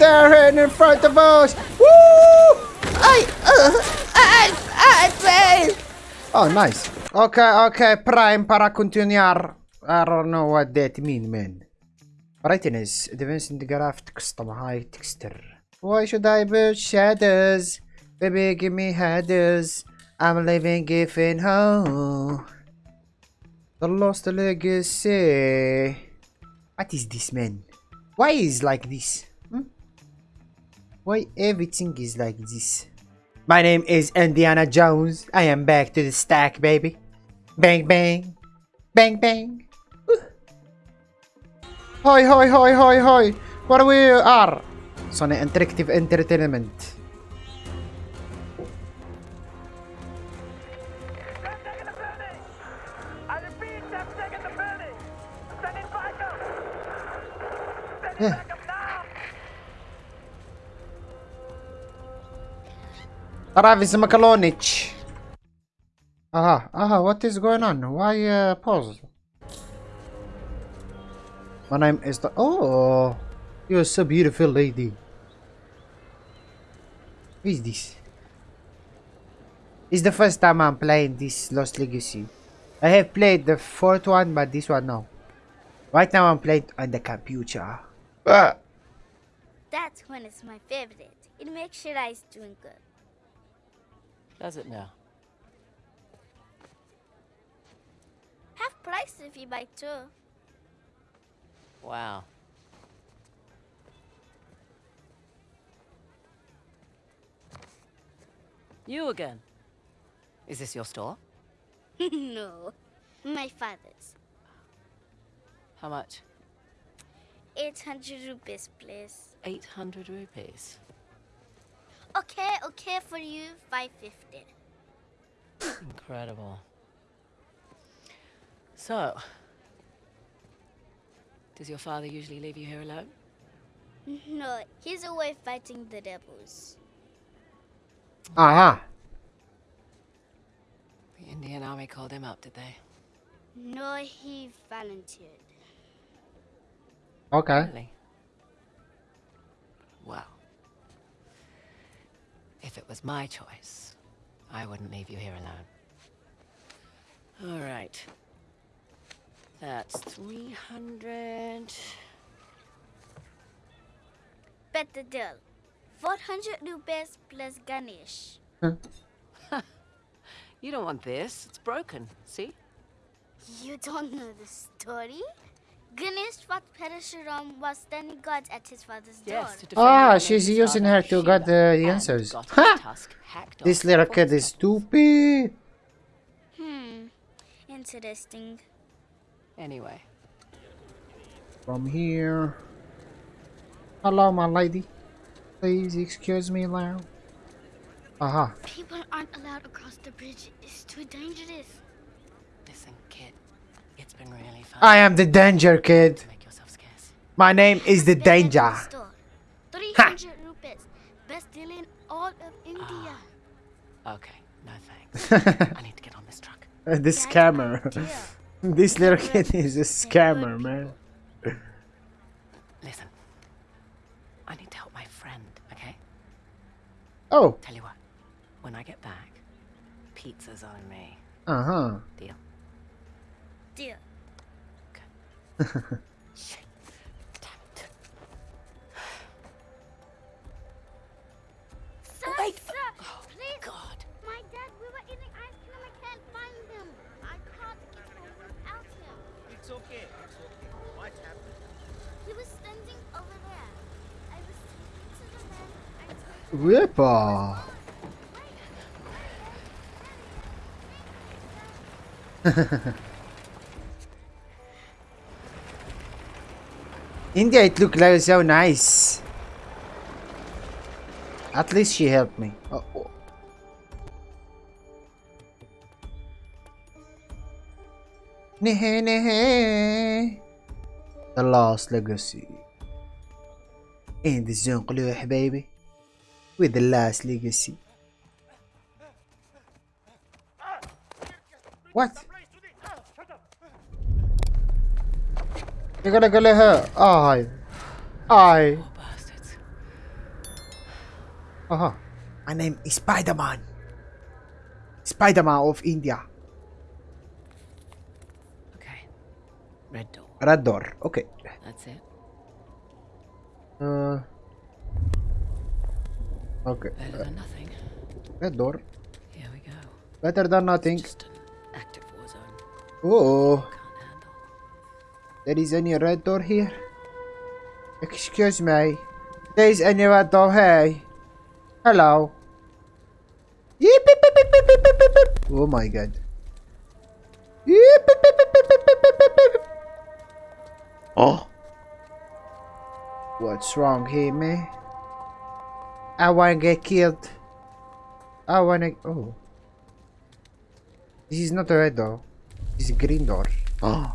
there in front of us. Woo! I, uh, I, I fail. Oh, nice. Okay, okay, prime para continuar. I don't know what that mean, man. Brightness, advance in the graph, custom high texture. Why should I build shadows? Baby, give me headers. I'm living in home. The lost legacy. What is this, man? Why is like this? Why everything is like this? My name is Indiana Jones. I am back to the stack, baby. Bang, bang. Bang, bang. Hi, hi, hi, hi, hi. Where we are? Sony Interactive Entertainment. Travis Makalonich. Aha, aha, what is going on? Why uh, pause? My name is the. Oh, you're so beautiful, lady. Who is this? It's the first time I'm playing this Lost Legacy. I have played the fourth one, but this one no. Right now I'm playing on the computer. Ah. That's when it's my favorite. It makes your eyes doing good. Does it now? Half price if you buy two. Wow. You again. Is this your store? no, my father's. How much? 800 rupees, please. 800 rupees. Okay, okay for you, 550. Incredible. So, does your father usually leave you here alone? No, he's away fighting the devils. Aha. The Indian army called him up, did they? No, he volunteered. Okay. Really? If it was my choice, I wouldn't leave you here alone. All right. That's 300. Bet the deal. 400 rupees plus Ganesh. Hmm. You don't want this. It's broken. See? You don't know the story? Ganesh fought Parashuram was standing guard at his father's door. Yes. to defend Ah, she's using her to get Shiva, the answers. Ha! This little before kid the is storm. stupid. Hmm, interesting. Anyway, From here. Hello, my lady. Please excuse me now. Aha. People aren't allowed across the bridge. It's too dangerous. listen, kid. It's been really fun. I am the danger kid. Make yourself scarce. My name is the danger. store. 300 rupees. Best deal in all of India. Okay, no thanks. I need to get on this truck. Uh, the scammer. this little kid is a scammer, man. Listen, I need to help my friend, okay? Oh. Tell you what, when I get back, pizza's on me. Uh huh. Deal? Deal. Shit. Damn it. Sir, wait. sir, Oh, please. God. My dad, we were eating ice cream. I can't find him. I can't get home without him. It's okay. It's okay. What happened? He was standing over there. I was speaking to the man. I told India, it looked like so nice. At least she helped me. Oh, oh. The Lost Legacy. In the zone, baby. With the Last Legacy. What? You gotta go let her. I. I. Bastards. Aha. My name is Spider-Man. Spider-Man of India. Okay. Red door. Red door. Okay. That's it. Uh. Okay. Better uh, than nothing. red door. Here we go. Better than nothing. Just an active war zone. Oh. There is any red door here? Excuse me. There is any red door here. Hello. Oh my god. Oh. What's wrong here, man? I wanna get killed. I wanna. Oh. This is not a red door. This is a green door. Oh.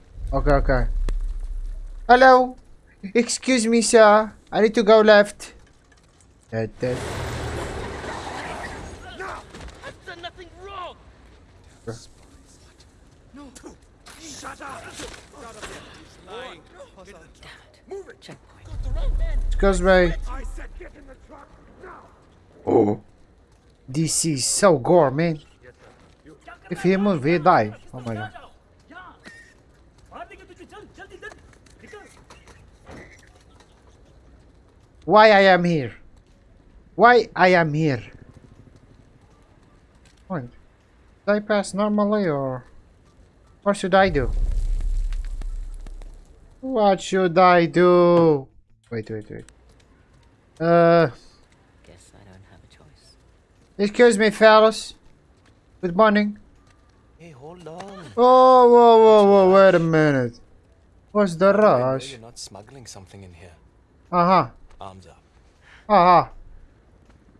Okay, okay. Hello? Excuse me, sir. I need to go left. That, that. I've done nothing wrong. No. Shut up. Damn it. Checkpoint. Excuse me. Oh. This is so gore, man. If he move, he die. Oh my god. Why I am here? Why I am here? Wait. Did I pass normally or what should I do? What should I do? Wait, wait, wait. Uh, Guess I don't have a choice. excuse me, fellas. Good morning. Hey, hold on. Oh, whoa, whoa, whoa, wait a minute. What's the I know rush? You're not smuggling something in here. Uh huh. Arms up. Huh.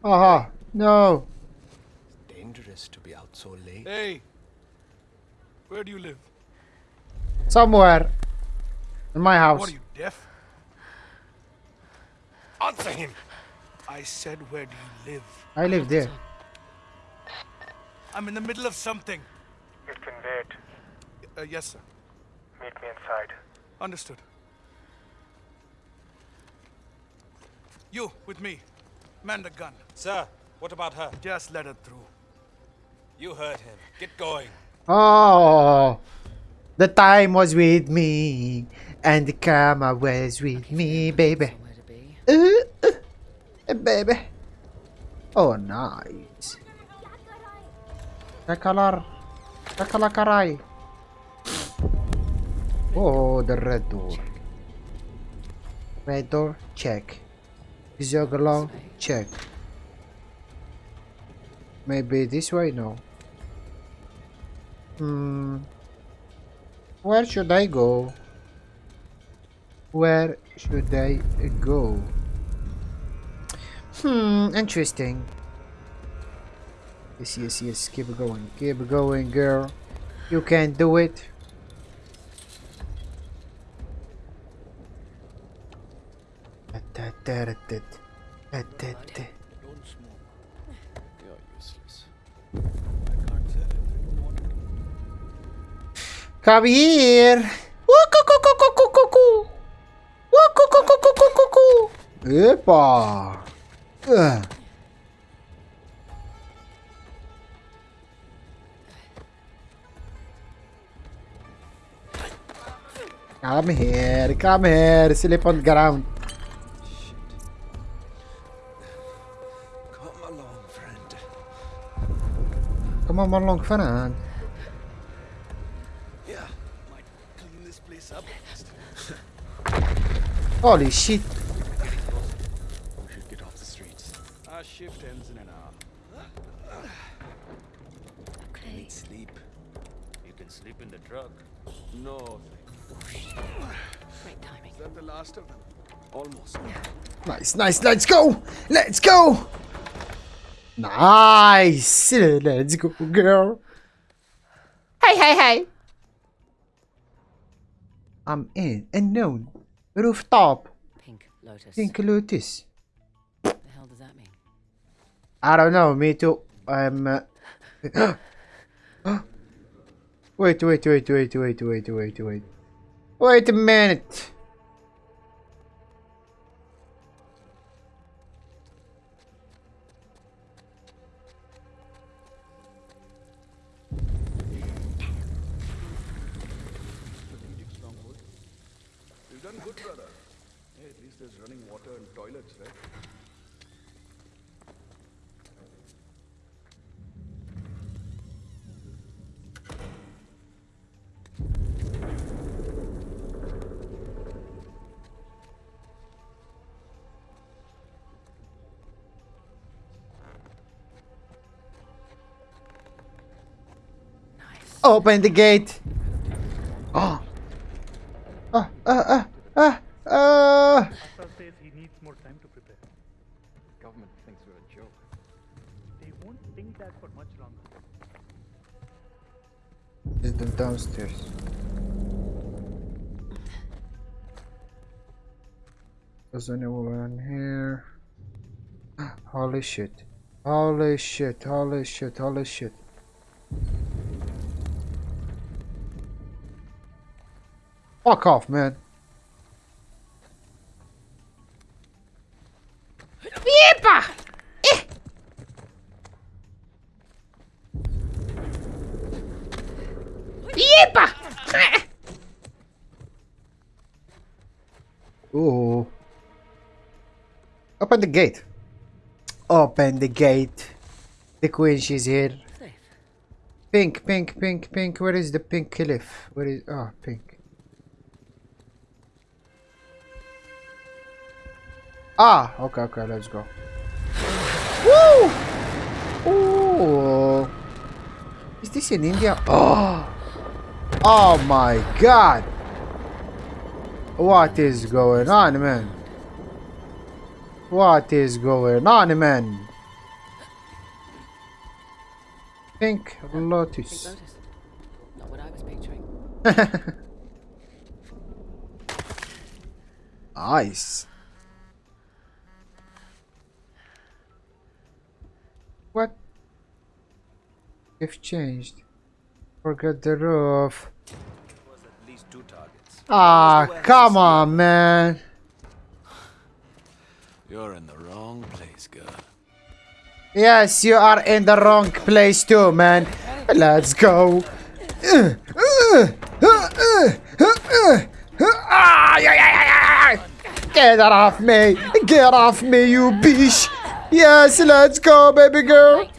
Uh huh. No. It's dangerous to be out so late. Hey. Where do you live? Somewhere. In my house. What are you, deaf? Answer him! I said where do you live? I live there. I'm in the middle of something. You can wait. Uh, yes, sir. Meet me inside. Understood. You, with me. Man the gun. Sir, what about her? Just let her through. You heard him. Get going. Oh. The time was with me. And the camera was with me, baby. Somewhere to be. Uh, uh, baby. Oh, nice. Kakalar. Kakalakaray. Oh, the red door. Red door, check. Zogalo, check. Maybe this way? No. Hmm. Where should I go? Where should I go? Hmm, interesting. Yes, yes, yes. Keep going. Keep going, girl. You can do it. Don't smoke. You're useless. I can't sell it. Come here. Epa. Ugh. Come here, come here, sleep on ground. Come on, along, friend. Yeah, might clean this place up. Holy shit. We should get off the streets. Our shift ends in an hour. Okay. Need sleep. You can sleep in the truck. No. Great timing. Is that the last of them? Almost. Nice, nice, let's go! Let's go! Nice! Let's go, girl. Hey, hey, hey. I'm in. Unknown. Rooftop. Pink lotus. Pink Lotus. What the hell does that mean? I don't know. Me too. I'm. Uh... wait, wait, wait, wait, wait, wait, wait, wait. Wait a minute. Open the gate. Oh. Ah, ah, ah, ah, ah. Says he needs more time to prepare. Government thinks we're a joke. They won't think that for much longer. Is the downstairs. There's anyone here? Holy shit. Holy shit, holy shit, holy shit. Fuck off, man. Yeepa! Eh. Yeepa! Ooh. Open the gate. Open the gate. The queen, she's here. Pink, pink, pink, pink. Where is the pink cliff? Where is. Oh, pink. Ah, okay, okay, let's go. Woo! Ooh. Is this in India? Oh! Oh my god! What is going on, man? What is going on, man? Pink lotus. Not what I was picturing. nice. What? If changed. Forget the roof. was at least two targets. Ah, come on, man. You're in the wrong place, girl. Yes, you are in the wrong place too, man. Let's go. Get off me. Get off me, you bitch. Yes, let's go, baby girl.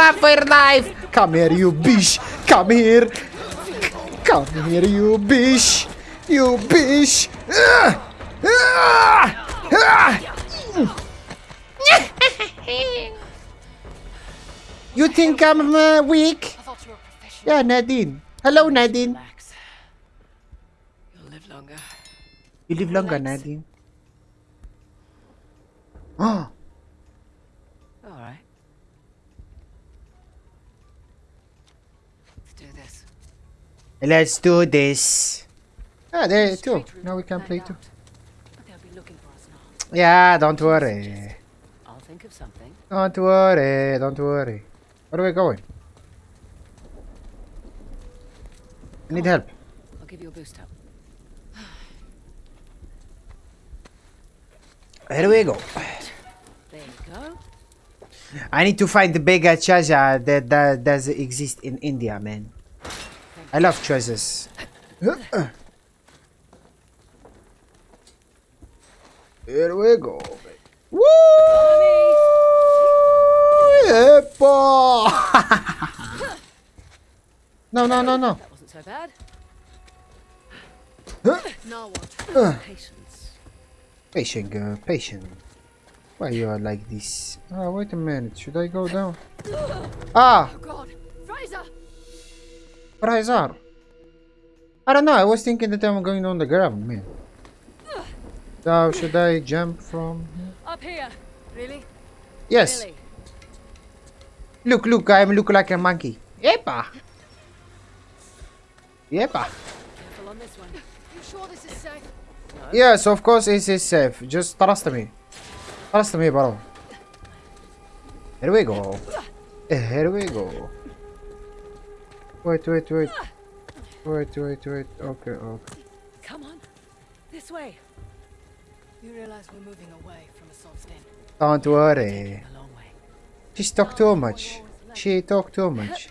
Run for life! Come here, you bitch. Come here. Come here, you bitch. You bitch. You think I'm uh, weak? I you were. Yeah, Nadine. Hello, Nadine. You'll live longer. You live longer, Nadine. Oh, let's do this. Ah, there too. Straight Now we can play too. they'll be looking for us now. Yeah, don't worry. I'll think of something. Don't worry. Don't worry. Where are we going? I need help. I'll give you a boost up. Here we go. There you go. I need to find the bigger treasure that, that does exist in India, man. I love choices. Here we go. Woo! Yepa! no, no, no, no. That wasn't so bad. Huh? Now what? Uh. Patience. Patient girl, patient. Why you are like this? Oh, wait a minute. Should I go down? Ah! Oh God, Frazer! Razor. I don't know. I was thinking that I'm going on the ground, man. So should I jump from here? Up here. Really? Yes. Really? Look, look, I look like a monkey. Yepa. Yepa. Careful on this one. You sure this is safe? Yes, of course it is safe. Just trust me. Trust me, bro. Here we go. Here we go. Wait, wait, wait. Wait, wait, wait. Okay, okay. Come on. This way. You realize we're moving away from Asav's Den. Don't worry. A long way. She talk too much. She talk too much.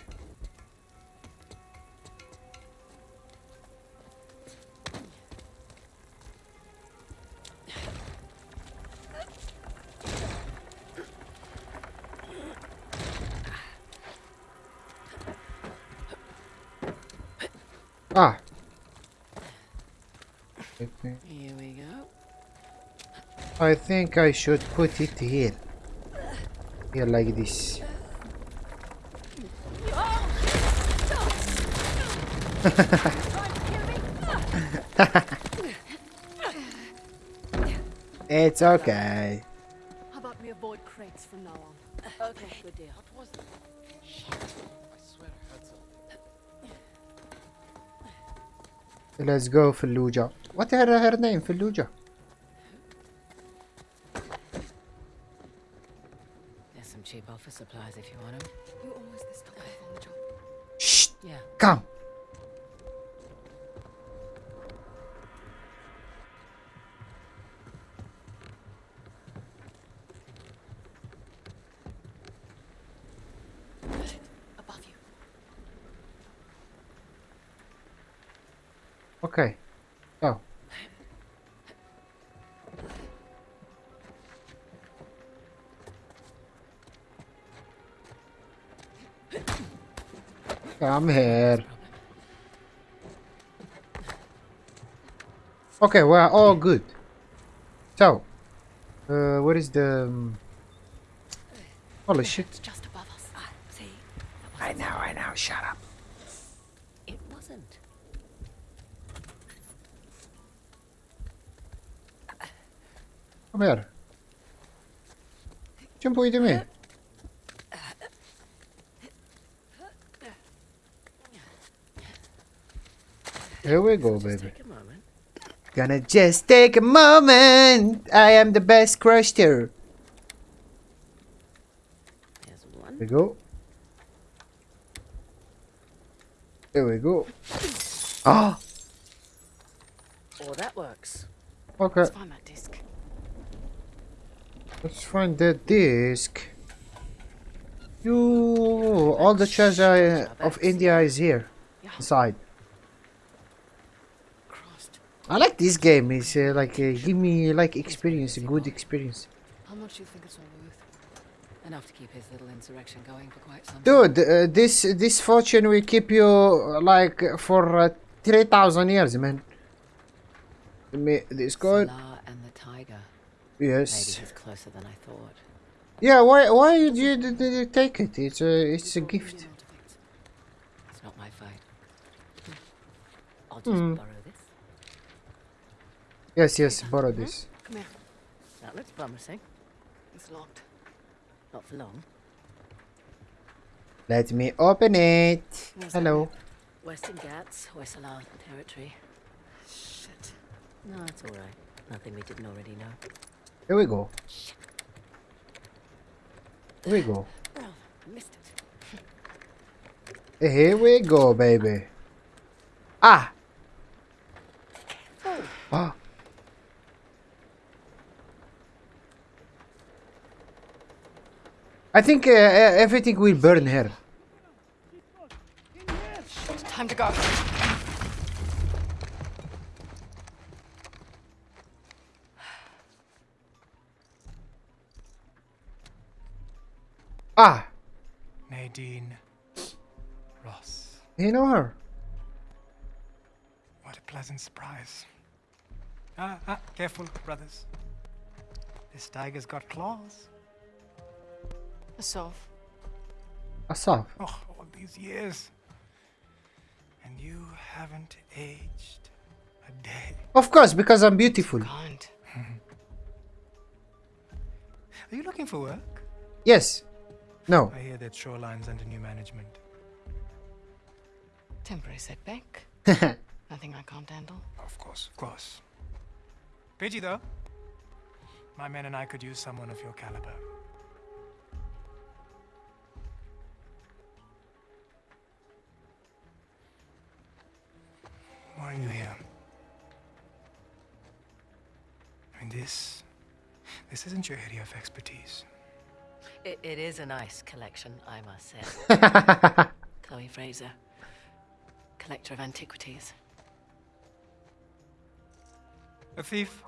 Ah. Here we go. I think I should put it here. Here like this. it's okay. Let's go Fallujah. What her her name Fallujah? Okay. Go. Come here. Okay, we're all good. So, uh, what is the? Um... Holy shit! It's just above us. Ah, see? That I wasn't know, I know. Shut up. It wasn't. Come here. Jump away to me. Here we go, baby. Gonna just take a moment. I am the best crusher. There we go. There we go. Ah! Oh, that works. Okay. Let's find that disc. The disc. You, all the treasure of India is here inside. I like this game. It's uh, like uh, give me like experience, a good experience. How much do you think it's all worth? Enough to keep his little insurrection going for quite some time. Dude, uh, this this fortune will keep you uh, like for uh, three thousand years, man. Me, this coin. Salah and the tiger. Maybe Yes. he's closer than I thought. Yeah. Why? Why did you, did you take it? It's a it's a gift. It's not my fight. I'll just Hmm. borrow this. Yes. Yes. Borrow this. Come here. That looks promising. It's locked. Not for long. Let me open it. What's that Hello. Western Ghats, Hoysala territory. Shit. No, it's all right. Nothing we didn't already know. Here we go. Here we go. It. Here we go, baby. Ah. Ah. I think uh, uh, everything will burn here. Time to go. Ah. Nadine Ross. You know her. What a pleasant surprise. Ah, ah, careful, brothers. This tiger's got claws. Assault. Asav. Oh, all these years. And you haven't aged a day. Of course, because I'm beautiful. Kind. Are you looking for work? Yes. No. I hear that Shoreline's under new management. Temporary setback. Nothing I can't handle. Of course, of course. Pidgey, though, my men and I could use someone of your caliber. Why are you here? I mean, this. This isn't your area of expertise. It, it is a nice collection, I must say. Chloe Frazer, collector of antiquities. A thief?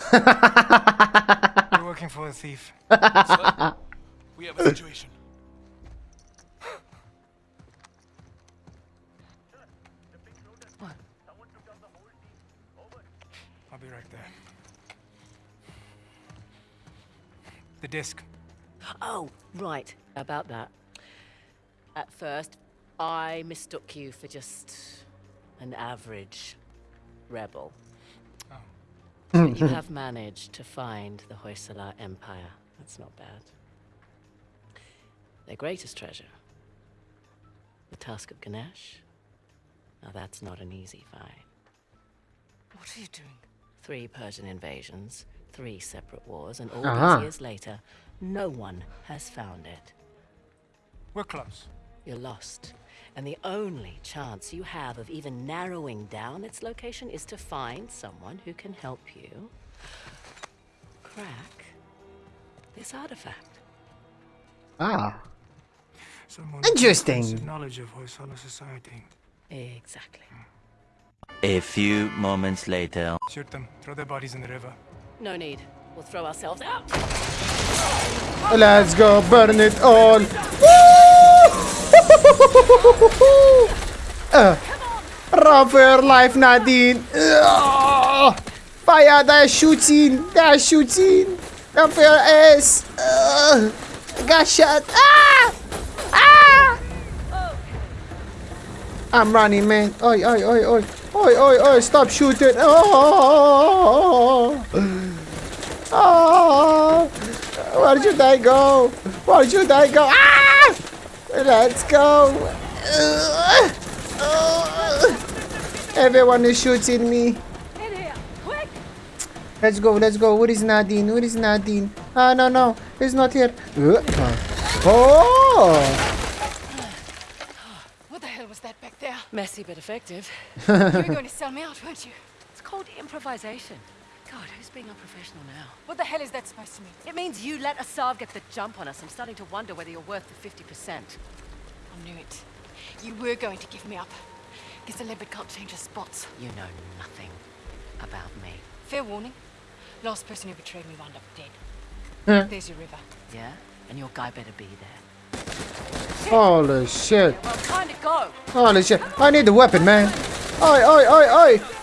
You're working for a thief. We have a situation. I'll be right there. The disc. Oh, right, about that. At first, I mistook you for just an average rebel. But you have managed to find the Hoysala Empire. That's not bad. Their greatest treasure, the tusk of Ganesh. Now that's not an easy find. What are you doing? Three Persian invasions, three separate wars, and all Uh-huh. these years later, no one has found it. We're close. You're lost. And the only chance you have of even narrowing down its location is to find someone who can help you crack this artifact. Ah. Someone Interesting. knowledge of Hoysala society. Exactly. A few moments later. Shoot them. Throw their bodies in the river. No need. We'll throw ourselves out. Let's go burn it all. uh, run for your life, Nadine. Uh, fire, they're shooting. They're shooting. Run for your ass. Uh, got shot. Ah! Ah! I'm running, man. Oi, oi, oi, oi. Oi, oi, oi. Stop shooting. Oh! Oh! Where should I go? Where should I go? Ah! Let's go. Uh, uh, everyone is shooting me. Here, quick! Let's go, let's go. Where is Nadine? Where is Nadine? Ah, no, no. He's not here. Uh, Oh! What the hell was that back there? Messy but effective. you were going to sell me out, weren't you? It's called improvisation. God, who's being unprofessional now? What the hell is that supposed to mean? It means you let Asav get the jump on us. I'm starting to wonder whether you're worth the 50%. I knew it. You were going to give me up. Guess the leopard can't change her spots. You know nothing about me. Fair warning. Last person who betrayed me wound up dead. Huh. There's your river. Yeah? And your guy better be there. Holy shit. Well, time to go. Holy shit. I need the weapon, man. Oi, oi, oi, oi.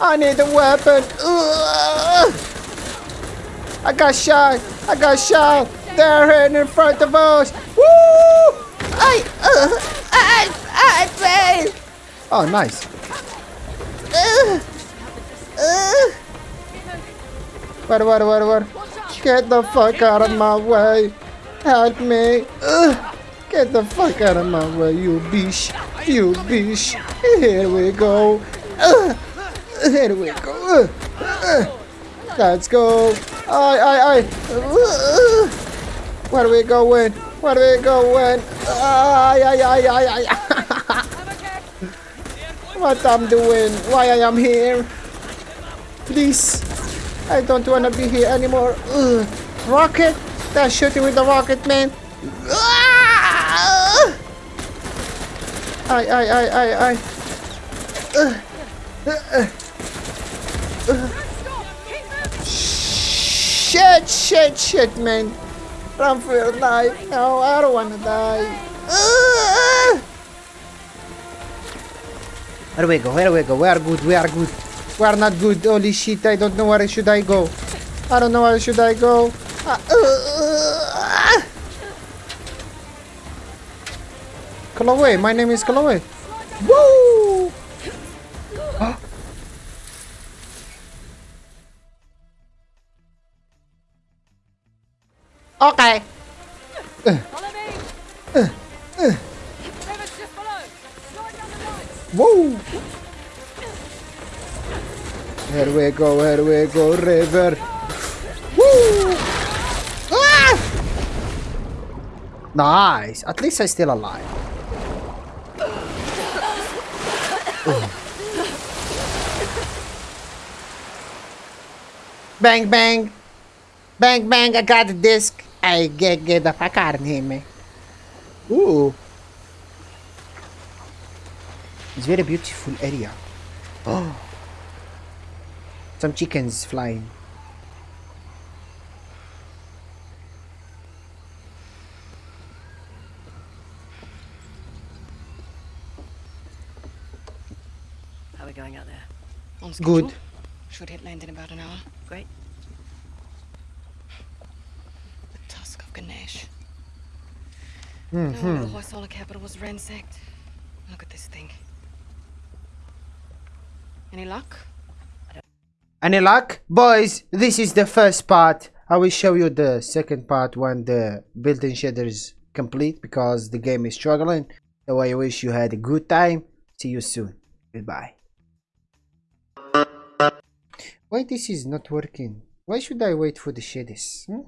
I need the weapon. Ugh. I got shot. I got shot. They're hitting in front of us. Woo! I, uh, I, I failed. Oh, nice. What, what, what, what? Get the fuck out of my way. Help me. Get the fuck out of my way, you bitch. You bitch. Here we go. Here we go. Let's go. Aye, aye, aye. Where are we going? Where are we going? Aye, aye, aye, aye, aye. what I'm doing? Why I am here? Please. I don't want to be here anymore. Ugh. Rocket? They're shooting with the rocket, man. Aye, aye, aye, aye, aye. Ugh. Uh, uh. Shit, shit, shit, man. Run for your life. No, I don't want to die. Where do we go? Where we go? We are good. We are good. We are not good. Holy shit! I don't know where should I go. I don't know where should I go. Uh, uh, Chloe, my name is Chloe. Okay. Whoa. Here we go, here we go, river. Woo! Ah! Nice. At least I'm still alive. Bang, bang. Bang, bang, I got the disc. I get, get the fuck out of here, man. Ooh. Uh. It's very beautiful area. Oh. Some chickens flying. How are we going out there? On schedule. Good. Should hit land in about an hour. Great. The tusk of Ganesh. Hmm. No, the Hoysala capital was ransacked. Look at this thing. Any luck? Any luck? Boys, this is the first part. I will show you the second part when the building shader is complete because the game is struggling. So I wish you had a good time. See you soon. Goodbye. Why this is not working? Why should I wait for the shaders? Hmm?